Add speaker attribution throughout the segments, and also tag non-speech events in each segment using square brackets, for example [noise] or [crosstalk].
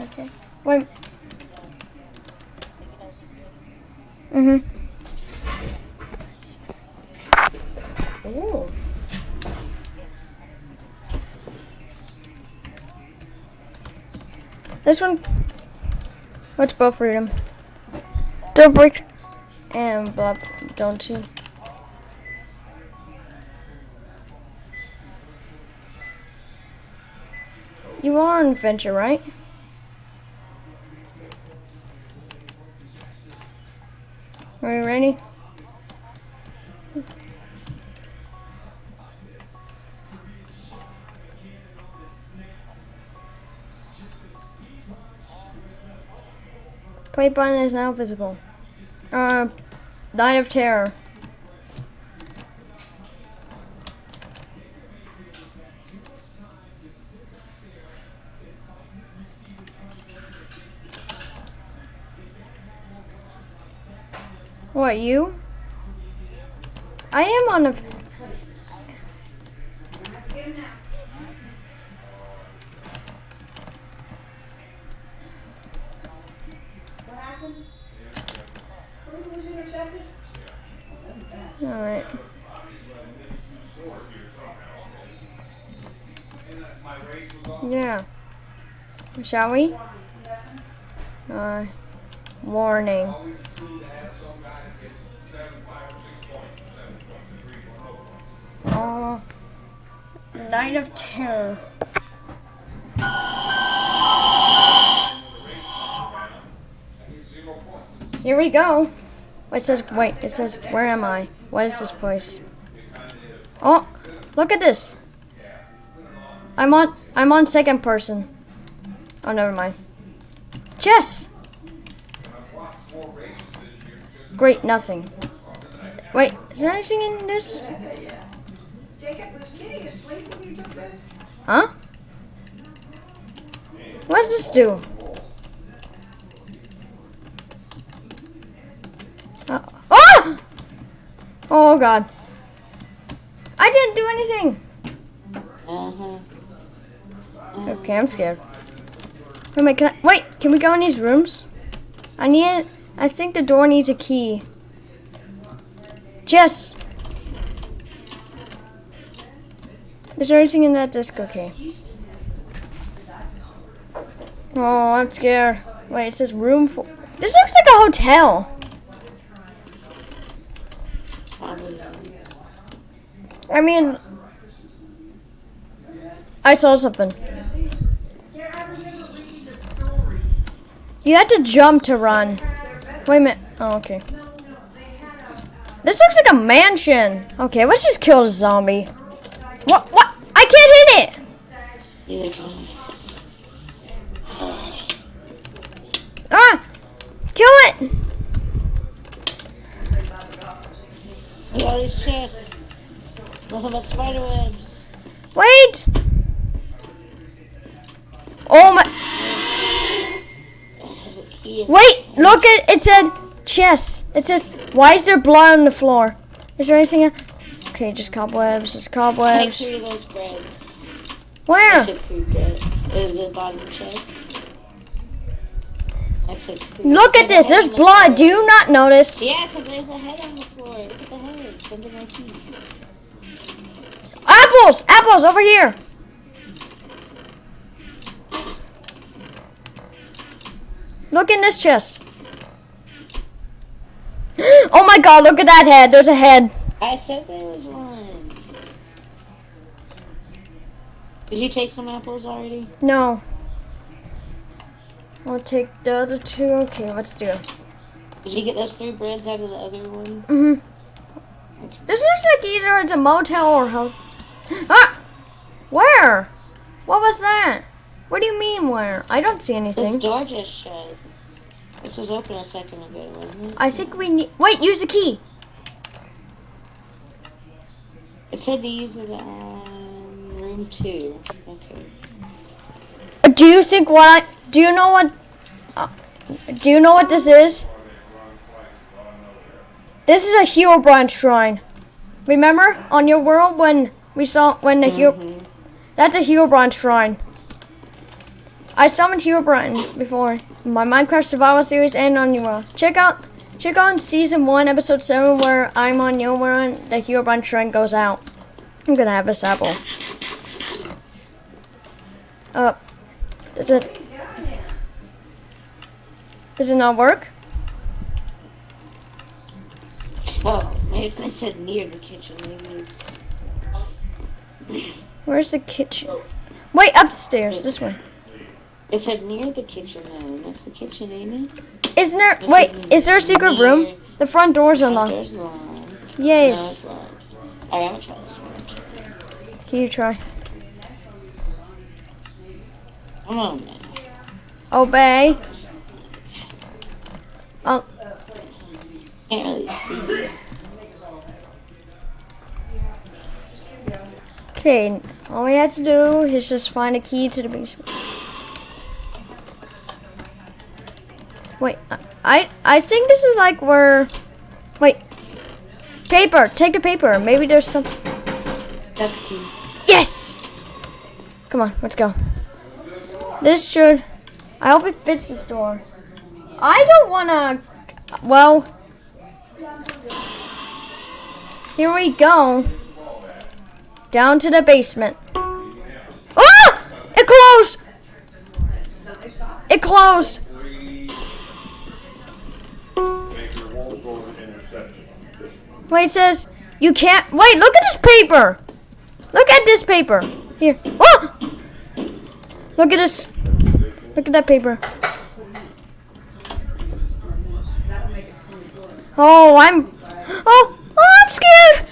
Speaker 1: Okay. Wait. Mhm. Ooh. This one. What's both freedom? Don't break. And blah. Don't you? You are an adventure, right? Are you ready? Play button is now visible. Uh, Night of Terror. What, you? I am on a... Alright. Yeah. Shall we? Uh, warning. Uh, Night of Terror. Here we go. It says, wait, it says, where am I? What is this place? Oh, look at this. I'm on, I'm on second person. Oh, never mind. Chess! Great, nothing. Wait, is there anything in this?
Speaker 2: Jacob, was Kitty asleep when you took this?
Speaker 1: Huh? What does this do? Uh, oh! Oh god. I didn't do anything.
Speaker 3: Uh-huh.
Speaker 1: Okay, I'm scared. Wait, wait, can I, wait, can we go in these rooms? I need, I think the door needs a key. Jess! Is there anything in that disc? Okay. Oh, I'm scared. Wait, it says room for. This looks like a hotel. I mean, I saw something. You had to jump to run. Wait a minute. Oh, okay. This looks like a mansion. Okay, let's just kill the zombie. What? What? I can't hit it.
Speaker 3: Here they come.
Speaker 1: Ah! Kill it!
Speaker 3: Look at all these chests. Nothing but spider webs.
Speaker 1: Wait! Oh my!
Speaker 3: There's a key. in-
Speaker 1: Wait! Look at it It said chest. It says why is there blood on the floor? Is there anything? el- Okay, just cobwebs. It's
Speaker 3: Take
Speaker 1: cobwebs.
Speaker 3: three of those breads. I
Speaker 1: Where?
Speaker 3: took three bread. Uh, the bottom chest. I took three.
Speaker 1: Look at this. There's
Speaker 3: the
Speaker 1: blood. Do you not notice?
Speaker 3: Yeah, because there's a head on the floor. Look at the head. It's under my feet.
Speaker 1: Apples! Apples over here. Look in this chest. [gasps] Oh my god, look at that head. There's a head.
Speaker 3: I said there was one. Did you take some apples already?
Speaker 1: No. I'll take the other two. Okay, let's do it.
Speaker 3: Did you get those three breads out of the other one?
Speaker 1: hmm This looks like either it's a motel or hotel. [gasps] Ah! Where? What was that? What do you mean where? I don't see anything.
Speaker 3: This door just shut. This was open a second ago, wasn't it?
Speaker 1: I think we need. Wait, use the key.
Speaker 3: It said to use it on room two. Okay.
Speaker 1: Do you think what I? Do you know what? Uh, do you know what this is? This is a Herobrine shrine. Remember on your world when we saw when the hero?
Speaker 3: Mhm.
Speaker 1: That's a Herobrine shrine. I summoned Herobrine before my Minecraft Survival series and on New World. Check out check out season one, episode seven, where I'm on World. The Herobrine shrine goes out. I'm gonna have this apple. Uh, does it? Does it not work?
Speaker 3: Oh, maybe said near the kitchen. Maybe it's.
Speaker 1: Where's the kitchen? Wait, upstairs. This way.
Speaker 3: It said near the kitchen. That's the kitchen, ain't it?
Speaker 1: Isn't there?
Speaker 3: This
Speaker 1: Wait,
Speaker 3: is
Speaker 1: is there a secret
Speaker 3: near-
Speaker 1: room? The front door's unlocked.
Speaker 3: Oh, door's locked.
Speaker 1: Yes.
Speaker 3: locked. I'm gonna try this one.
Speaker 1: Can you try?
Speaker 3: Come on, man.
Speaker 1: Obey. Oh,
Speaker 3: Can't really see.
Speaker 1: okay. All we have to do is just find a key to the basement. Wait, I- I think this is like where. Wait. Paper. Take the paper. Maybe there's some.
Speaker 3: That's the key.
Speaker 1: Yes. Come on, let's go. This should. I hope it fits this door. I don't wanna. Well. Here we go. Down to the basement. Ah! It closed! It closed! Wait, it says you can't. Wait, look at this paper! Look at this paper! Here. Oh! Look at this. Look at that paper. Oh, I'm. Oh, oh, I'm scared!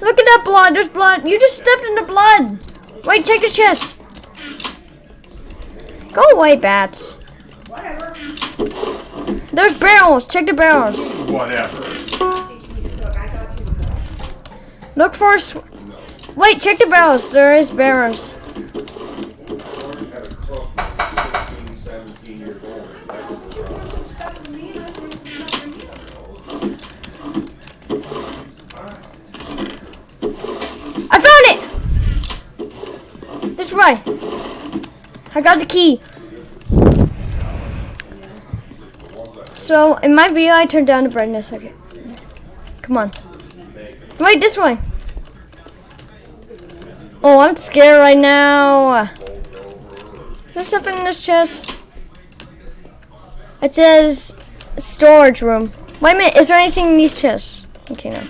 Speaker 1: Look at that blood. There's blood. You just stepped in the blood. Wait, check the chest. Go away, bats. Whatever. There's barrels. Check the barrels.
Speaker 4: Whatever.
Speaker 1: Look for. Wait, check the barrels. There is barrels.
Speaker 4: Had a close 16, 17 years old. That was the problem.
Speaker 1: I found it. This way. I got the key. So in my video, I turned down the brightness. Okay. Come on. Wait, this way. Oh, I'm scared right now. There's something in this chest. It says storage room. Wait a minute, is there anything in these chests? Okay, no.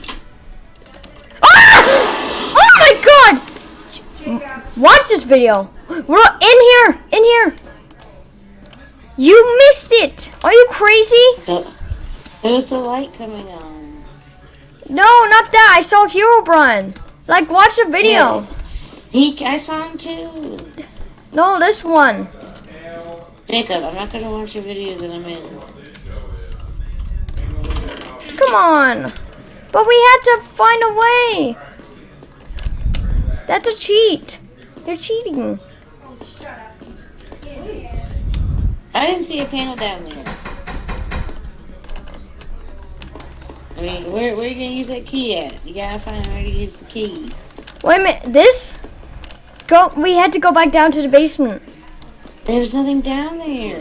Speaker 1: Ah! Oh my god! Watch this video. We're in here, in here. You missed it. Are you crazy?
Speaker 3: The, there was the light coming on.
Speaker 1: No, not that. I saw Herobrine. Like, watch the video.
Speaker 3: Yeah. He, I saw him too.
Speaker 1: No, this one.
Speaker 3: Jacob, I'm not gonna watch your video that I'm in.
Speaker 1: Come on. But we had to find a way. That's a cheat. You're cheating.
Speaker 3: I didn't see a panel down there. I mean, where, where are you gonna use that key at? You gotta find where to use the key.
Speaker 1: Wait a minute. This? Go. We had to go back down to the basement.
Speaker 3: There's nothing down there.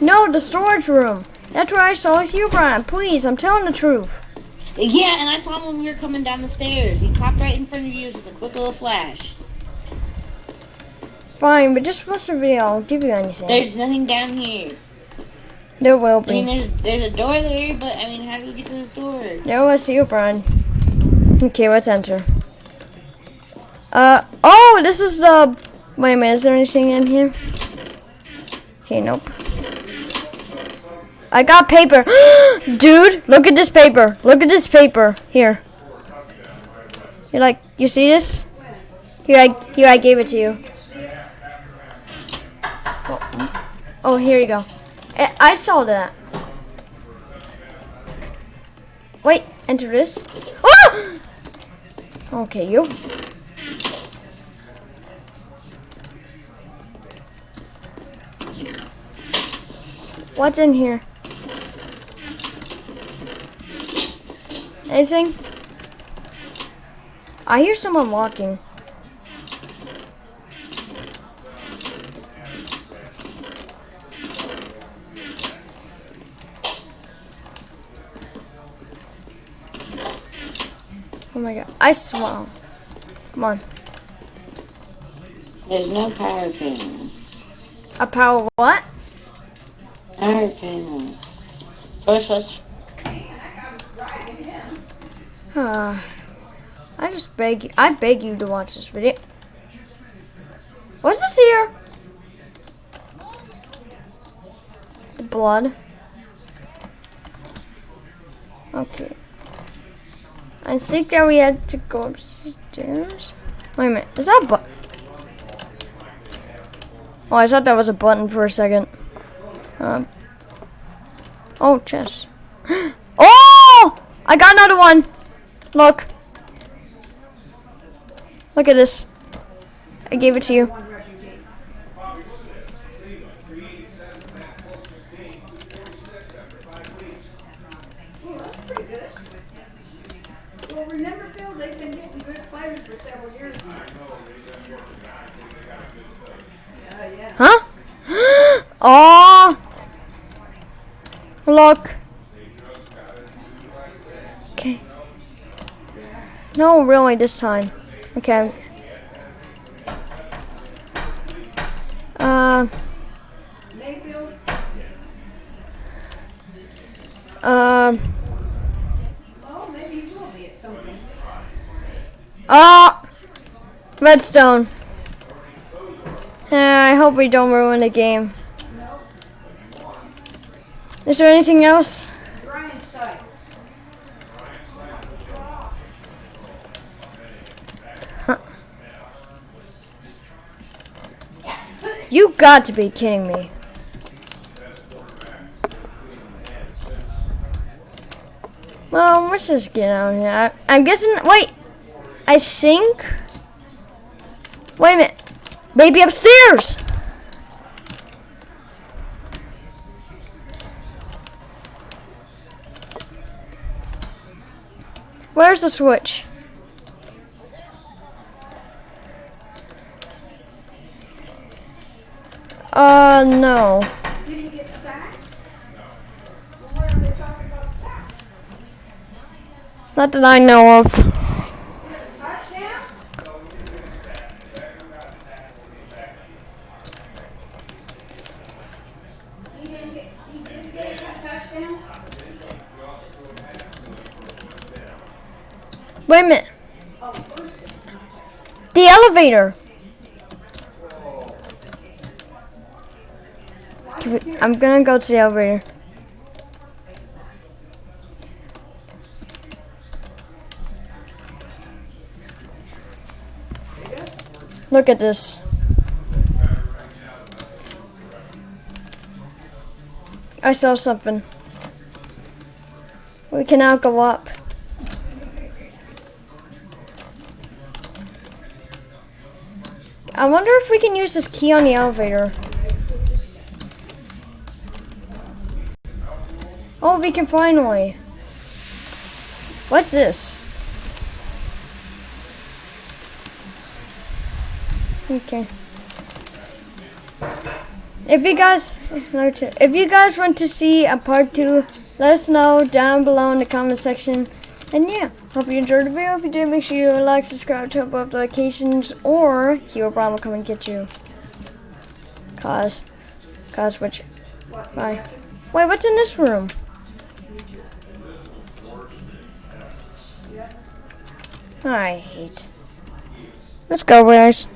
Speaker 1: No, the storage room. That's where I saw you, Brian. Please, I'm telling the truth.
Speaker 3: Yeah, and I saw him when we were coming down the stairs. He popped right in front of you, just a quick little flash.
Speaker 1: Fine, but just watch the video. I'll give you anything.
Speaker 3: There's nothing down here.
Speaker 1: There will be.
Speaker 3: I mean, there's there's a door there, but I mean, how do you get to this door?
Speaker 1: There was Herobrine. Okay, let's enter. Uh, oh, this is the. Wait a minute, is there anything in here? Okay, nope. I got paper. [gasps] Dude, look at this paper. Look at this paper. Here. You like, you see this? Here, I, here, I gave it to you. Oh here you go. I, I saw that. Wait, enter this. Ah! Okay, you. What's in here? Anything? I hear someone walking. I swear. Come on.
Speaker 3: There's no power panel.
Speaker 1: A power what?
Speaker 3: Power panel. First, let's.
Speaker 1: Uh, I just beg you. I beg you to watch this video. What's this here? Blood. Okay. I think that we had to go upstairs. Wait a minute. Is that a button? Oh, I thought that was a button for a second. Um. Oh, chest. [gasps] Oh! I got another one. Look. Look at this. I gave it to you.
Speaker 2: Well, remember, Phil, they've been getting good players for several years now. Yeah, yeah.
Speaker 1: Huh? [gasps] oh! Look. Okay. No, really, this time. Okay. Uh, um,
Speaker 2: oh,
Speaker 1: ah! Redstone. Yeah, I hope we don't ruin the game. Is there anything else? You got to be kidding me. Well, let's just get out here. I'm guessing. Wait, I think. Wait a minute, baby upstairs. Where's the switch? Uh, no. Not that I know of.
Speaker 2: Touchdown? He didn't get, he didn't get a touchdown?
Speaker 1: Wait a minute. The elevator. I'm gonna go to the elevator. Look at this. I saw something. We can now go up. I wonder if we can use this key on the elevator. Oh, we can finally. What's this? Okay. If you guys, if you guys want to see a part two, let us know down below in the comment section. And yeah, hope you enjoyed the video. If you did, make sure you like, subscribe, turn up notifications, or Hero Brown will come and get you. Cause, cause which, bye. Wait, what's in this room? I hate. Let's go, guys.